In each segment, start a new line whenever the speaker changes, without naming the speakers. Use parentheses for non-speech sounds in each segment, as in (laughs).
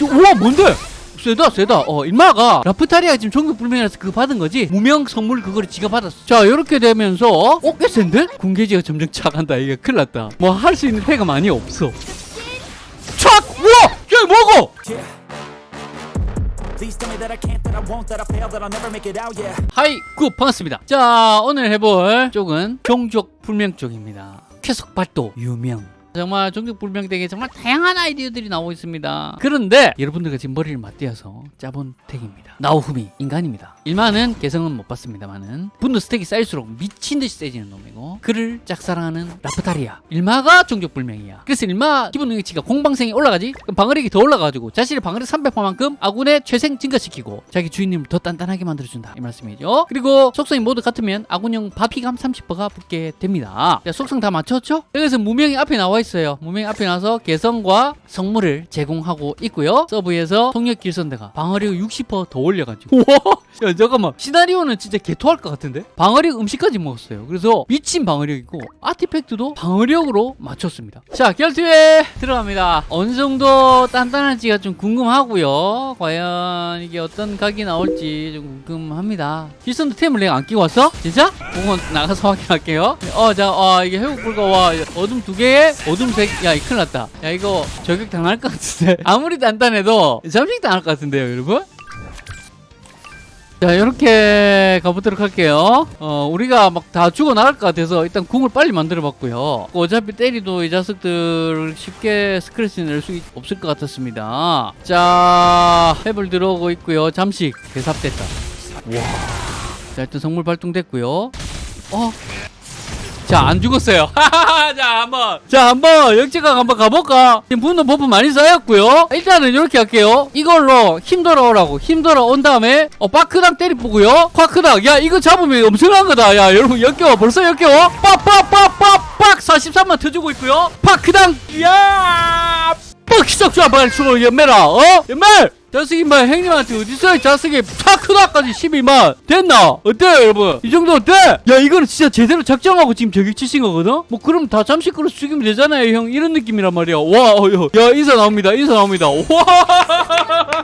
저, 우와 뭔데? 세다 세다 어 일마가 라프타리아 지금 종교불명이라서 그거 받은 거지 무명 선물 그거를 지가 받았어 자 이렇게 되면서 어? 꽤 센데? 군계지가 점점 차간다 이게 큰일 났다 뭐 할 수 있는 패가 많이 없어 촥! 우와!
out, yeah.
하이 굿 반갑습니다 자 오늘 해볼 쪽은 종족 불명 쪽입니다 계속 발도 유명 정말 종족 불명 deck에 정말 다양한 아이디어들이 나오고 있습니다. 그런데 여러분들과 지금 머리를 맞대어서 짜본 deck입니다. 나오후미 인간입니다. 일마는 개성은 못 봤습니다만은 분노 stack이 쌓일수록 미친듯이 세지는 놈이고 그를 짝사랑하는 라프타리아 일마가 종족 불명이야. 그래서 일마 기본 능력치가 공방생이 올라가지? 그럼 방어력이 더 올라가지고 자신의 방어력 300%만큼 아군의 최생 증가시키고 자기 주인님을 더 단단하게 만들어준다. 이 말씀이죠. 그리고 속성이 모두 같으면 아군용 받피감 30%가 붙게 됩니다. 자, 속성 다 맞췄죠? 여기서 무명이 앞에 나와 있어요. 무명이 앞에 나와서 개성과 성물을 제공하고 있고요. sub에서 속력 길선대가 방어력 60%더 올려가지고. 우와! (laughs) 야 잠깐만. 시나리오는 진짜 개토할 것 같은데? 방어력 음식까지 먹었어요. 그래서 미친 방어력이고 아티팩트도 방어력으로 맞췄습니다. 자 결투에 들어갑니다. 어느 정도 단단한지가 좀 궁금하고요. 과연 이게 어떤 각이 나올지 좀 궁금합니다. 길선도 템을 내가 안 끼고 왔어? 진짜? 그건 나가서 확인할게요. 어자 어, 이게 회복 불가. 와 어둠 두 개에 어둠 세야 큰일 났다. 야 이거 저격 당할 것 같은데. (laughs) 아무리 단단해도 잠식 당할 것 같은데요 여러분? 자 이렇게 가보도록 할게요. 어 우리가 막 다 죽어 나갈 것 같아서 일단 궁을 빨리 만들어 봤고요. 어차피 때리도 이 자식들 쉽게 스크래치 낼 수 없을 것 같았습니다. 자 탭을 들어오고 있고요. 잠식. 대삽됐다. 와 자 일단 성물 발동됐고요. 어? 자 안 죽었어요. (laughs) 자 한번. 자 한번 역지각 한번 가볼까? 분노 buff 많이 쌓였고요. 일단은 이렇게 할게요. 이걸로 힘 돌아오라고. 힘 돌아온 다음에 어 파크당 때리보고요. 파크당. 야 이거 잡으면 엄청난 거다. 야 여러분 역겨워. 벌써 역겨워. 빡빡빡빡빡. 43만 터주고 있고요. 파크당. 야! 빡 시작 좋아. 빨리 주로 연매라 어? 연매 자식이 마 형님한테 어디서 이 자식이 파크다까지 12만 됐나? 어때요 여러분? 이 정도 어때? 야 이거는 진짜 제대로 작정하고 지금 저격 치신 거거든? 뭐 그럼 다 잠시 끌어 죽이면 되잖아요 형 이런 느낌이란 말이야 와 어, 야, 야 인사 나옵니다 인사 나옵니다 와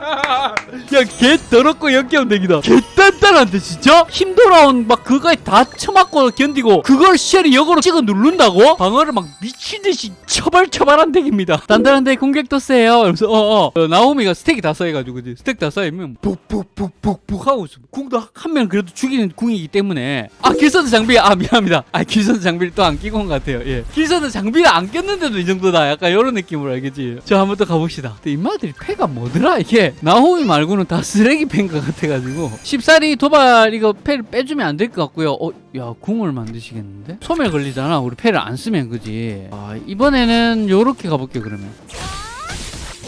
(laughs) 야개 더럽고 역겨운 덱이다. 개 단단한데 진짜? 힘 돌아온 막 그거에 다 쳐맞고 견디고 그걸 쉘이 역으로 찍어 누른다고? 방어를 막 미친듯이 처벌처벌한 덱입니다. 단단한 덱 공격도 세요. 그래서 어어. 어, 나오미가 스택이 다 쌓여가지고 그지? 스택 다 쌓이면 푹푹푹푹푹 하고 있어. 궁도 한명 그래도 죽이는 궁이기 때문에. 아 길선드 장비 아 미안합니다. 아 길선드 장비를 또 안 끼고 온 것 같아요. 예. 길선드 장비를 안 꼈는데도 이 정도다. 약간 이런 느낌으로 알겠지? 자 한번 더 가봅시다. 근데 인마들이 패가 뭐더라 이게 나호미 말고는 다 쓰레기 패인 것 같아가지고. 쉽사리 도발 이거 패를 빼주면 안 될 것 같고요. 어, 야 궁을 만드시겠는데? 소멸 걸리잖아. 우리 패를 안 쓰면 그지? 아 이번에는 요렇게 가볼게요 그러면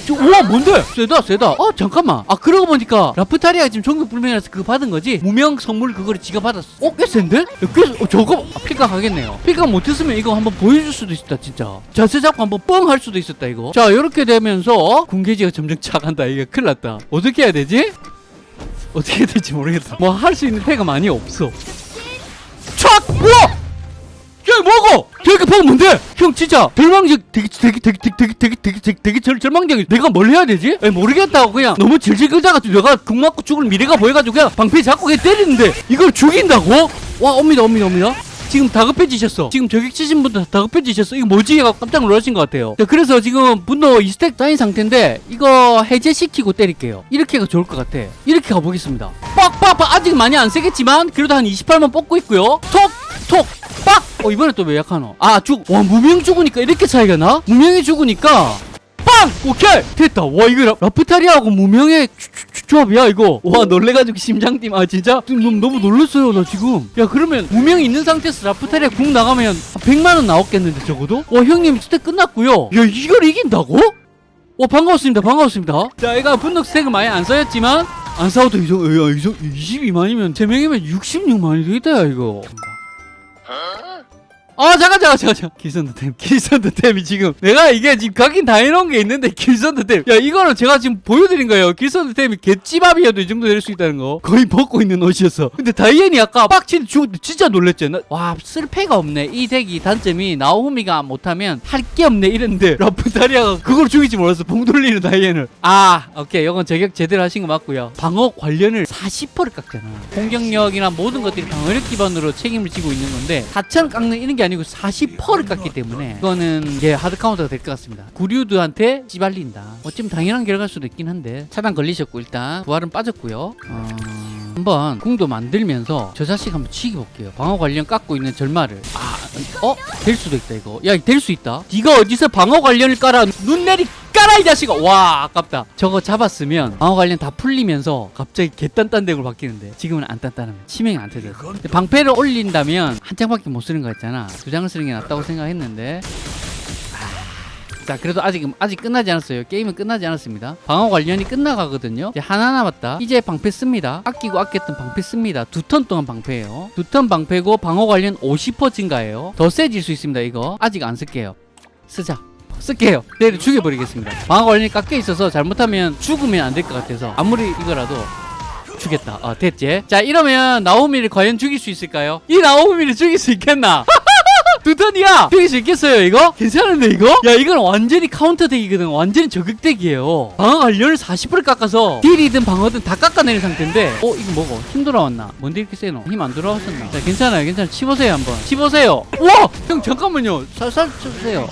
저, 우와 뭔데? 세다 세다 어 잠깐만 아 그러고 보니까 라프타리아 지금 종교 불명이라서 그거 받은 거지 무명 선물 그거를 지가 받았어 어? 꽤 센데? 야, 꽤, 어, 저거 아, 필각 하겠네요 필각 못했으면 이거 한번 보여줄 수도 있었다 진짜 자세 잡고 한번 뻥 할 수도 있었다 이거 자 이렇게 되면서 군계지가 점점 차간다 이게 큰일 났다 어떻게 해야 되지? 어떻게 해야 될지 모르겠다 뭐 할 수 있는 패가 많이 없어 촥! 우와! 야 뭐고? 저렇게 보면 뭔데? 형 진짜 절망적 되게 되게 되게 되게 되게 되게 되게 되게 되게 절 절망적 내가 뭘 해야 되지? 에 모르겠다고 그냥 너무 질질 끌다가 내가 궁 맞고 죽을 미래가 보여가지고 그냥 방패 잡고 그냥 때리는데 이걸 죽인다고? 와 옵니다 옵니다 옵니다 지금 다급해지셨어. 지금 저격 치신 분들 다급해지셨어. 이거 뭐지? 깜짝 놀라신 것 같아요. 자, 그래서 지금 분노 2스택 쌓인 상태인데 이거 해제시키고 때릴게요. 이렇게가 좋을 것 같아. 이렇게 가보겠습니다. 빡빡빡 아직 많이 안 세겠지만 그래도 한 28만 뽑고 있고요. 톡! 톡! 빡! 어 이번에 또 왜 약하노? 아 죽! 와 무명 죽으니까 이렇게 차이가 나? 무명이 죽으니까 빵! 오케이! 됐다. 와, 이거 라, 라프타리아하고 무명의 조합이야, 이거. 와, 놀래가지고 심장 뛰 아, 진짜? 너무, 너무 놀랐어요, 나 지금. 야, 그러면 무명이 있는 상태에서 라프타리아 궁 나가면 한 100만원 나왔겠는데, 적어도? 와, 형님, 스택 끝났고요. 야, 이걸 이긴다고? 와, 반가웠습니다, 반가웠습니다. 자, 얘가 분노 스택을 많이 안 쌓였지만, 안 싸워도 이 정도, 야, 이 정도, 22만이면, 3명이면 66만이 되겠다, 야, 이거. 아 잠깐 잠깐 잠깐 잠깐. 길선드템 길선드템이 지금 내가 이게 지금 각인 다 해놓은 게 있는데 길선드템 야 이거는 제가 지금 보여드린 거예요. 길선드템이 개찌밥이어도 이 정도 될 수 있다는 거. 거의 벗고 있는 옷이었어. 근데 다이앤이 아까 죽을 때 진짜 놀랬죠 나- 와 쓸패가 없네. 이 deck이 단점이 나오미가 못하면 할 게 없네 이랬는데 (laughs) 라프타리아가 그걸 죽일지 몰랐어. 봉 돌리는 다이앤을. 아 오케이. 이건 저격 제대로 하신 거 맞고요. 방어 관련을 40%를 깎잖아. 공격력이나 모든 것들이 방어력 기반으로 책임을 지고 있는 건데 4천을 깎는 이런 게 아니고 40%를 깎기 때문에 이거는 이제 hard counter가 될 것 같습니다. 구류드한테 찌발린다. 어쩌면 당연한 결과일 수도 있긴 한데 차단 걸리셨고 일단 부활은 빠졌고요. 어... 한번 궁도 만들면서 저 자식 한번 치기 볼게요. 방어 관련 깎고 있는 절마를. 아 어? 될 수도 있다 이거. 야 될 수 있다. 네가 어디서 방어 관련을 깔아? 눈 내리 깔아 이 자식아. 와 아깝다. 저거 잡았으면 방어 관련 다 풀리면서 갑자기 개딴딴 deck으로 바뀌는데 지금은 안 단단합니다 치명이 안 근데 방패를 올린다면 한 장밖에 못 쓰는 거 있잖아. 두 장을 쓰는 게 낫다고 생각했는데. 아, 자 그래도 아직 아직 끝나지 않았어요. 게임은 끝나지 않았습니다. 방어 관련이 끝나가거든요. 이제 하나 남았다. 이제 방패 씁니다. 아끼고 아꼈던 방패 씁니다. 두 턴 동안 방패예요. 두 턴 방패고 방어 관련 50% 증가해요. 더 세질 수 있습니다 이거. 아직 안 쓸게요. 쓰자 쓸게요. 내일 죽여버리겠습니다. 방어 관련이 깎여 있어서 잘못하면 죽으면 안 될 것 같아서 아무리 이거라도 죽겠다. 어 됐지? 자 이러면 나오미를 과연 죽일 수 있을까요? 이 나오미를 죽일 수 있겠나? (laughs) 두 턴이야! 죽일 수 있겠어요 이거? 괜찮은데 이거? 야 이건 완전히 counter deck이거든. 완전히 저격 deck이에요. 방어 관련을 40% 깎아서 deal이든 방어든 다 깎아내린 상태인데. 어 이거 뭐고? 힘 돌아왔나? 뭔데 이렇게 세노? 힘 안 돌아왔었나? 자 괜찮아요 괜찮아요. 치보세요 한번. 치보세요! 우와! 형 잠깐만요. 살살 쳐주세요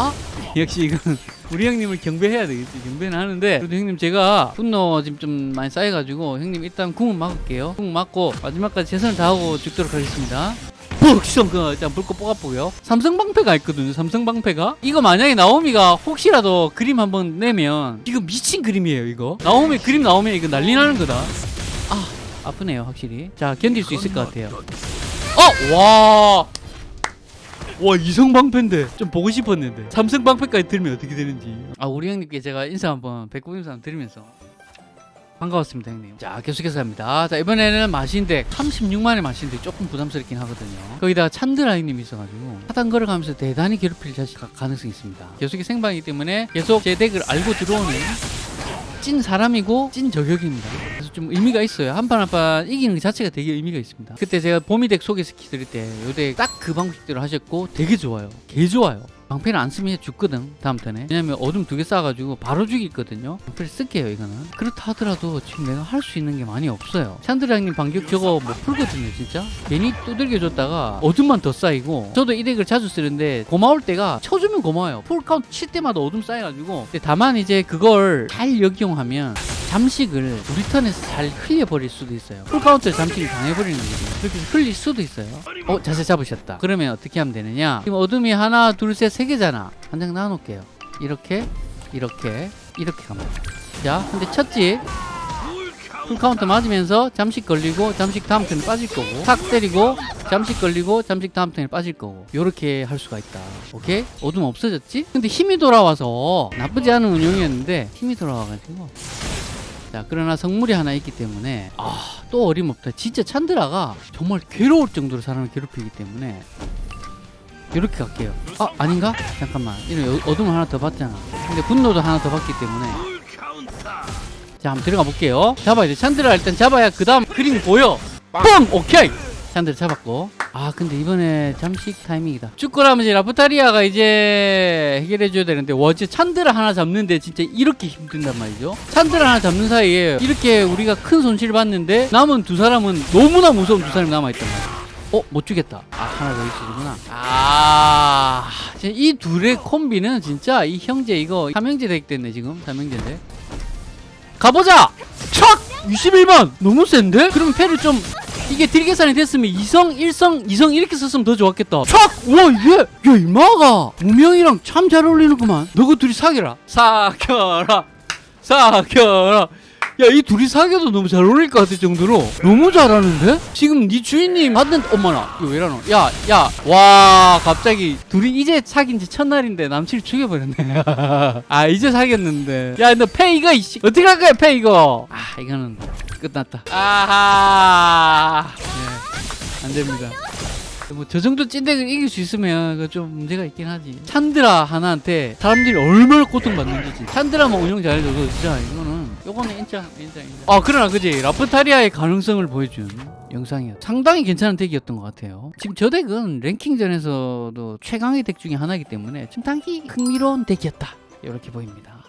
아? 역시 이건 (laughs) 우리 형님을 경배해야 되겠지. 경배는 하는데 그래도 형님 제가 분노 지금 좀 많이 쌓여가지고 형님 일단 궁은 막을게요. 궁 막고 마지막까지 최선을 다하고 죽도록 하겠습니다. 푹성 그 일단 불꽃 뽑아보고요. 삼성 방패가 있거든요 삼성 방패가. 이거 만약에 나오미가 혹시라도 그림 한번 내면 이거 미친 그림이에요 이거. 나오미 그림 나오면 이거 난리 나는 거다. 아 아프네요 확실히. 자 견딜 수 있을 것 같아요. 어 와 와 이성 방패인데. 좀 보고 싶었는데. 삼성 방패까지 들면 어떻게 되는지. 아 우리 형님께 제가 인사 한번 배꼽 인사 한번 드리면서 반가웠습니다 형님. 자 계속해서 합니다. 자 이번에는 마신덱 36만의 마신덱 조금 부담스럽긴 하거든요. 거기다가 찬드라이님이 있어가지고 하단 걸어가면서 대단히 괴롭힐 가능성이 있습니다. 계속이 생방이기 때문에 계속 제 덱을 알고 들어오는 찐 사람이고 찐 저격입니다. 좀 의미가 있어요. 한 판 한 판 이기는 것 자체가 되게 의미가 있습니다. 그때 제가 보미deck 소개시켜드릴 때 요 deck 딱 그 방식대로 하셨고 되게 좋아요. 개 좋아요. 방패를 안 쓰면 죽거든 다음 턴에 왜냐면 어둠 두 개 쌓아가지고 바로 죽이거든요 방패를 쓸게요 이거는 그렇다 하더라도 지금 내가 할 수 있는 게 많이 없어요 형님 반격 저거 못 풀거든요 진짜 괜히 두들겨 줬다가 어둠만 더 쌓이고 저도 이 deck을 자주 쓰는데 고마울 때가 쳐주면 고마워요 full counter 칠 때마다 어둠 쌓여가지고 다만 이제 그걸 잘 역용하면 잠식을 우리 턴에서 잘 흘려버릴 수도 있어요. 풀 카운트에 잠식을 당해버리는 거거든요 그렇게 흘릴 수도 있어요. 어 자세 잡으셨다. 그러면 어떻게 하면 되느냐? 지금 어둠이 하나 둘셋세 개잖아. 한 장 나눠놓을게요. 이렇게 이렇게 이렇게 갑니다. 자 근데 쳤지 풀 카운트 맞으면서 잠식 걸리고 잠식 다음 턴에 빠질 거고 탁 때리고 잠식 걸리고 잠식 다음 턴에 빠질 거고 요렇게 할 수가 있다. 오케이? 어둠 없어졌지? 근데 힘이 돌아와서 나쁘지 않은 운영이었는데 힘이 돌아와가지고 자 그러나 성물이 하나 있기 때문에 아 또 어림없다. 진짜 찬드라가 정말 괴로울 정도로 사람을 괴롭히기 때문에 이렇게 갈게요. 아 아닌가? 잠깐만. 이런 어- 어둠을 하나 더 받잖아. 근데 분노도 하나 더 받기 때문에. 자 한번 들어가 볼게요. 잡아야 돼. 찬드라 일단 잡아야 그 다음 그림 보여. 뻥 오케이. 찬드라 잡았고 아 근데 이번에 잠식 타이밍이다 축구라면 이제 라프타리아가 이제 해결해줘야 되는데 어제 찬드라 하나 잡는데 진짜 이렇게 힘든단 말이죠 찬드라 하나 잡는 사이에 이렇게 우리가 큰 손실을 봤는데 남은 두 사람은 너무나 무서운 두 사람이 남아있단 말이야 어? 못 주겠다. 아, 하나 더 있으구나. 아, 진짜 이 둘의 콤비는 진짜 이 형제 이거 삼형제 덱 됐네, 지금. 삼형제인데. 가보자! 촥! 21만! 너무 센데? 그러면 패를 좀, 이게 딜 계산이 됐으면 2성, 1성, 2성 이렇게 썼으면 더 좋았겠다. 촥! 와, 얘! 야, 이마가 무명이랑 참 잘 어울리는구만. 너그 둘이 사귀라. 사겨라. 사겨라. 야, 이 둘이 사귀어도 너무 잘 어울릴 것 같을 정도로 너무 잘하는데? 지금 네 주인님 받는, 어머나, 이거 왜라노? 야, 야, 와, 갑자기 둘이 이제 사귄 지 첫날인데 남친을 죽여버렸네. (laughs) 아, 이제 사귀었는데. 야, 너 패 이거, 이씨. 어떻게 할 거야, 패 이거? 아, 이거는 끝났다. 아하. 네, 안 됩니다. 뭐저 정도 찐덱을 이길 수 있으면 그좀 문제가 있긴 하지. 찬드라 하나한테 사람들이 얼마나 고통받는지. 찬드라만 운영 잘해줘도 진짜 이거는 요거는 인정 인정 인정. 아 그러나 그지 라프타리아의 가능성을 보여준 영상이었. 상당히 괜찮은 덱이었던 것 같아요. 지금 저 덱은 랭킹전에서도 최강의 덱 중에 하나이기 때문에 좀 당히 흥미로운 덱이었다. 이렇게 보입니다.